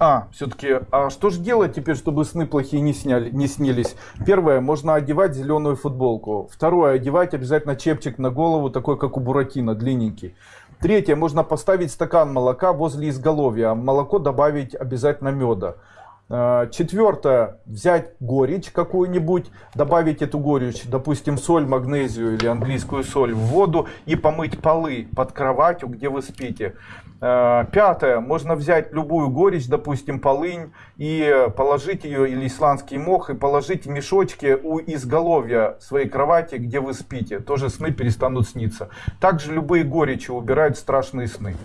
А, все-таки, а что же делать теперь, чтобы сны плохие не, сняли, не снились? Первое, можно одевать зеленую футболку. Второе, одевать обязательно чепчик на голову, такой как у Буратино, длинненький. Третье, можно поставить стакан молока возле изголовья, а молоко добавить обязательно меда. Э, Четвертое, взять горечь какую-нибудь, добавить эту горечь, допустим, соль, магнезию или английскую соль в воду и помыть полы под кроватью, где вы спите. Э, Пятое, можно взять любую горечь, допустим, полынь, и положить ее, или исландский мох, и положить в мешочки у изголовья своей кровати, где вы спите. Тоже сны перестанут сниться. Также любые горечи убирают страшные сны.